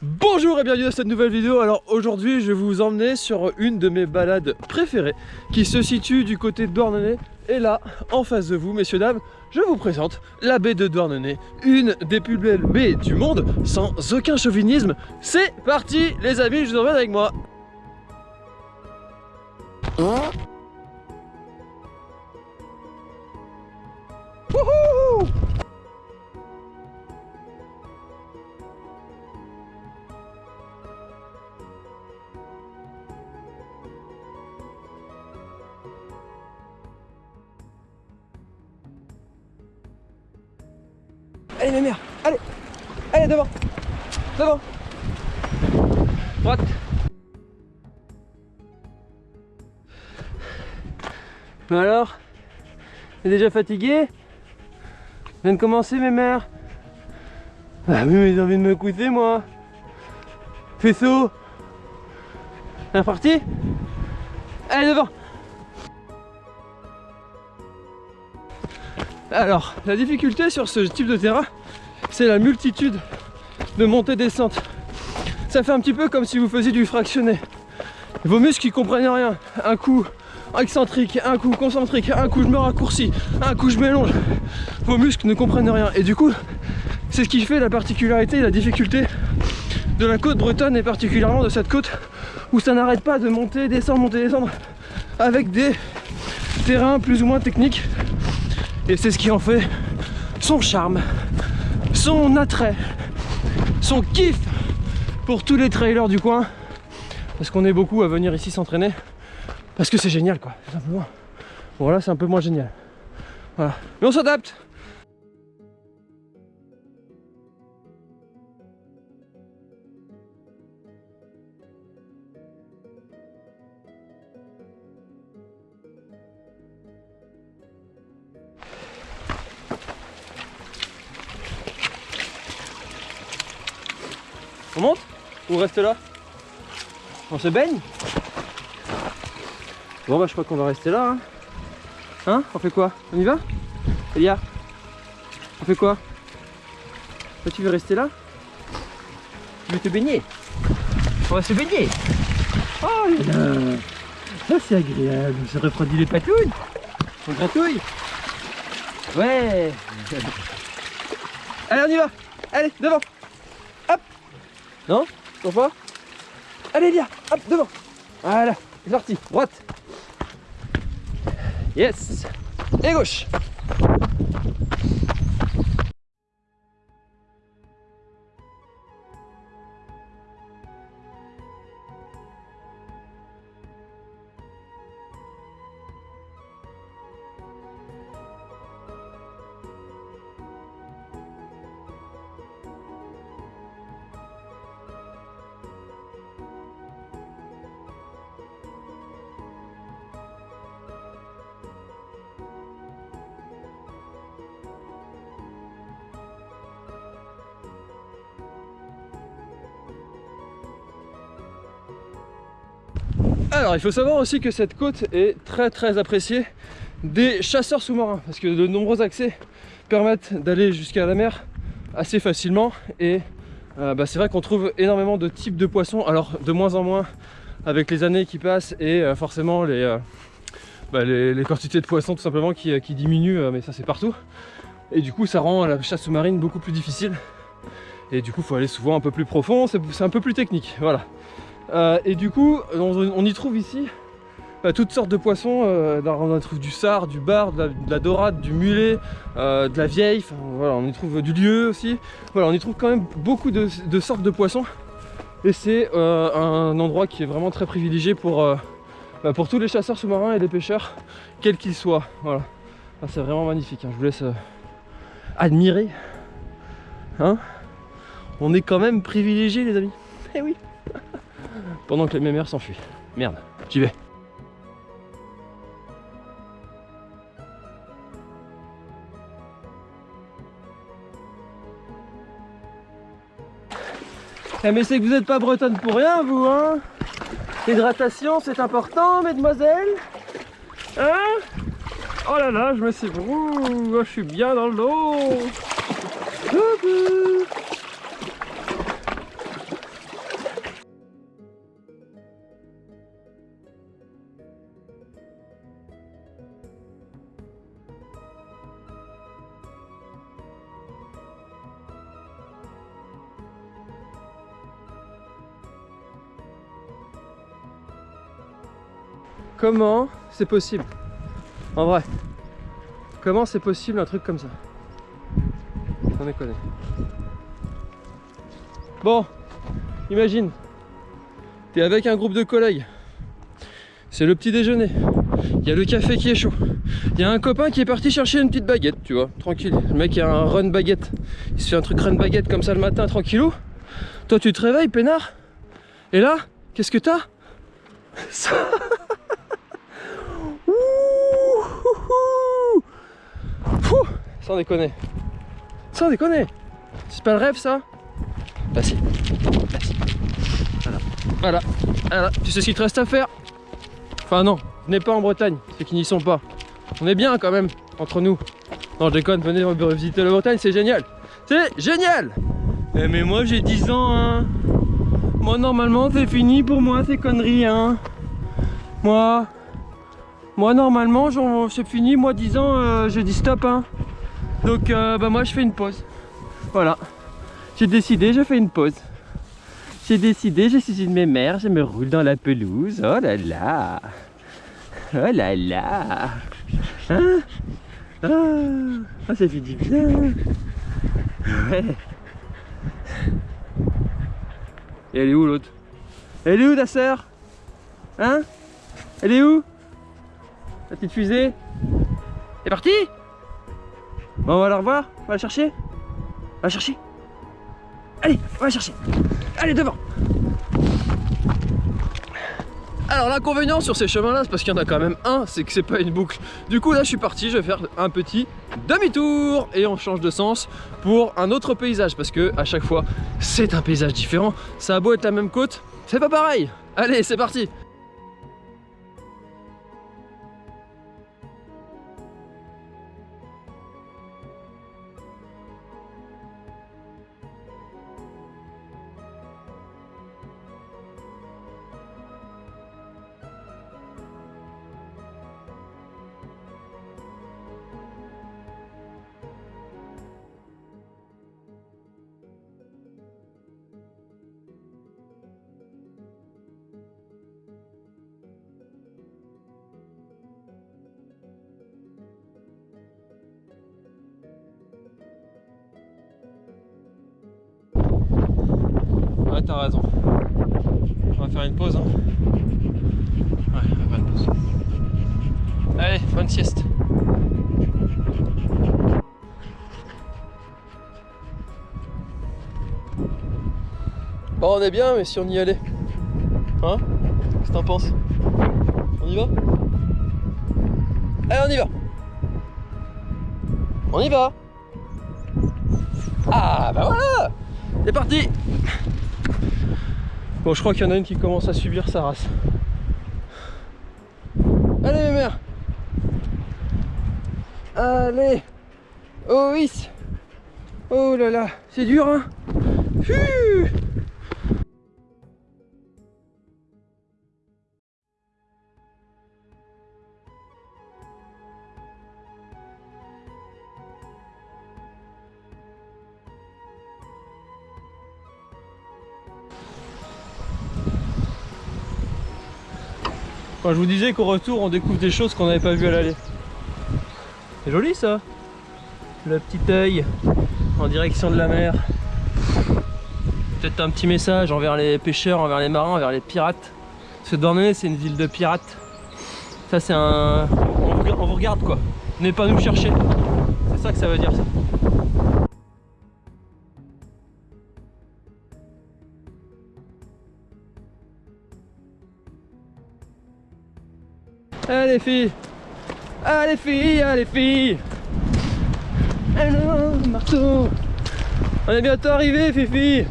Bonjour et bienvenue dans cette nouvelle vidéo. Alors aujourd'hui je vais vous emmener sur une de mes balades préférées qui se situe du côté de Douarnenez. Et là, en face de vous, messieurs dames, je vous présente la baie de Douarnenez, une des plus belles baies du monde, sans aucun chauvinisme. C'est parti les amis, je vous emmène avec moi. Wouhou Allez ma mère, allez. Allez devant. Devant. Droite. Mais alors? T'es déjà fatigué? Viens de commencer mes mères. Ah oui mais j'ai envie de me coucher moi. Faisceau C'est parti Allez devant Alors, la difficulté sur ce type de terrain, c'est la multitude de montées-descentes. Ça fait un petit peu comme si vous faisiez du fractionné. Vos muscles ils comprennent rien. Un coup excentrique, un coup concentrique, un coup je me raccourcis, un coup je m'élonge. Vos muscles ne comprennent rien. Et du coup, c'est ce qui fait la particularité et la difficulté de la côte bretonne et particulièrement de cette côte où ça n'arrête pas de monter, descendre, monter, descendre avec des terrains plus ou moins techniques et c'est ce qui en fait son charme, son attrait, son kiff pour tous les trailers du coin. Parce qu'on est beaucoup à venir ici s'entraîner. Parce que c'est génial quoi, tout simplement. Bon là c'est un peu moins génial. Mais on s'adapte On monte Ou on reste là On se baigne Bon bah je crois qu'on va rester là hein. Hein On fait quoi On y va Elia On fait quoi Toi tu veux rester là Tu veux te baigner On va se baigner Oh là Ça c'est agréable, se refroidit les patouilles On gratouille. Ouais. Allez on y va. Allez devant non Toujours pas Allez Lia Hop, devant. Voilà, c'est parti, droite. Yes. Et gauche Alors il faut savoir aussi que cette côte est très très appréciée des chasseurs sous-marins parce que de nombreux accès permettent d'aller jusqu'à la mer assez facilement. Et euh, bah, c'est vrai qu'on trouve énormément de types de poissons alors de moins en moins avec les années qui passent et euh, forcément euh, bah, les, quantités de poissons tout simplement qui, qui diminuent mais ça c'est partout. Et du coup ça rend la chasse sous-marine beaucoup plus difficile. Et du coup il faut aller souvent un peu plus profond c'est un peu plus technique voilà euh, et du coup, on, y trouve ici bah, toutes sortes de poissons. Euh, on y trouve du sard, du bar, de la, dorade, du mulet, euh, de la vieille. Voilà, on y trouve du lieu aussi. Voilà, on y trouve quand même beaucoup de, sortes de poissons. Et c'est un endroit qui est vraiment très privilégié pour, bah, pour tous les chasseurs sous-marins et les pêcheurs, quels qu'ils soient. Voilà. Ah, c'est vraiment magnifique. Hein. Je vous laisse admirer. Hein? On est quand même privilégié les amis. Eh oui pendant que mes mères s'enfuient. Merde, j'y vais. Eh mais c'est que vous n'êtes pas bretonne pour rien vous hein? L'hydratation c'est important mesdemoiselles? Hein? Oh là là je me suis... Ouh, je suis bien dans l'eau Comment c'est possible? En vrai. Comment c'est possible un truc comme ça? On déconne. Bon, imagine, t'es avec un groupe de collègues. C'est le petit déjeuner. Il y a le café qui est chaud. Il y a un copain qui est parti chercher une petite baguette, tu vois, tranquille. Le mec a un run baguette. Il se fait un truc run baguette comme ça le matin, tranquillou. Toi tu te réveilles, peinard? Et là, qu'est-ce que t'as? Ça Sans déconner. Sans déconner. C'est pas le rêve ça? Bah si. Bah si. Voilà. Voilà. Voilà. Tu sais ce qu'il te reste à faire? Enfin non, venez pas en Bretagne, ceux qui n'y sont pas. On est bien quand même, entre nous. Non je déconne, venez visiter la Bretagne, c'est génial. C'est génial eh, Mais moi j'ai 10 ans hein. Moi normalement c'est fini pour moi ces conneries hein. Moi, moi normalement c'est fini, moi 10 ans euh, je dis stop hein. Donc euh, bah moi je fais une pause. Voilà. J'ai décidé, je fais une pause. J'ai décidé, je suis une mémère, je me roule dans la pelouse. Oh là là. Oh là là. Hein? Ah, oh, ça fait du bien. Ouais. Et elle est où l'autre? Elle est où ta sœur? Hein? Elle est où? La petite fusée. Est partie Bon, on va la revoir. On va la chercher. On va la chercher. Allez, on va la chercher. Allez, devant. Alors l'inconvénient sur ces chemins là c'est parce qu'il y en a quand même un c'est que c'est pas une boucle. Du coup là je suis parti je vais faire un petit demi-tour et on change de sens pour un autre paysage parce que à chaque fois c'est un paysage différent. Ça a beau être la même côte c'est pas pareil. Allez c'est parti t'as raison. On va faire une pause. Hein. Ouais, on va faire une pause. Allez, bonne sieste. Bon, on est bien, mais si on y allait Hein? Qu'est-ce que t'en penses? On y va? Allez, on y va On y va Ah, bah voilà C'est parti Bon, je crois qu'il y en a une qui commence à subir sa race. Allez, mes mères. Allez. Oh oui. Oh là là. C'est dur, hein je vous disais qu'au retour, on découvre des choses qu'on n'avait pas vues à l'aller. C'est joli ça Le petit œil en direction de la mer. Peut-être un petit message envers les pêcheurs, envers les marins, envers les pirates. Parce que Dornay, c'est une ville de pirates. Ça, c'est un... On vous regarde quoi. Venez pas nous chercher. C'est ça que ça veut dire ça. Allez filles. Allez filles, allez filles. Allez marteau. On est bientôt arrivé Fifi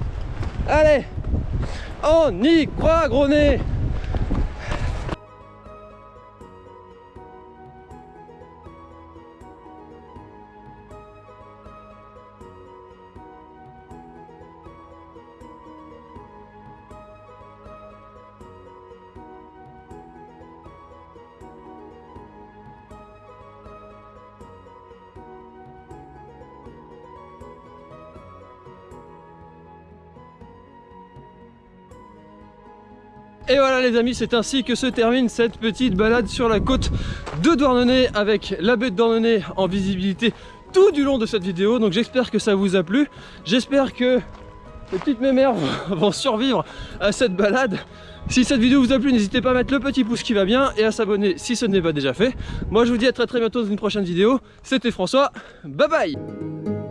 Allez. On y croit gros Et voilà les amis, c'est ainsi que se termine cette petite balade sur la côte de Douarnenez avec la baie de Douarnenez en visibilité tout du long de cette vidéo. Donc j'espère que ça vous a plu. J'espère que les petites mémères vont survivre à cette balade. Si cette vidéo vous a plu, n'hésitez pas à mettre le petit pouce qui va bien et à s'abonner si ce n'est pas déjà fait. Moi je vous dis à très très bientôt dans une prochaine vidéo. C'était François, bye bye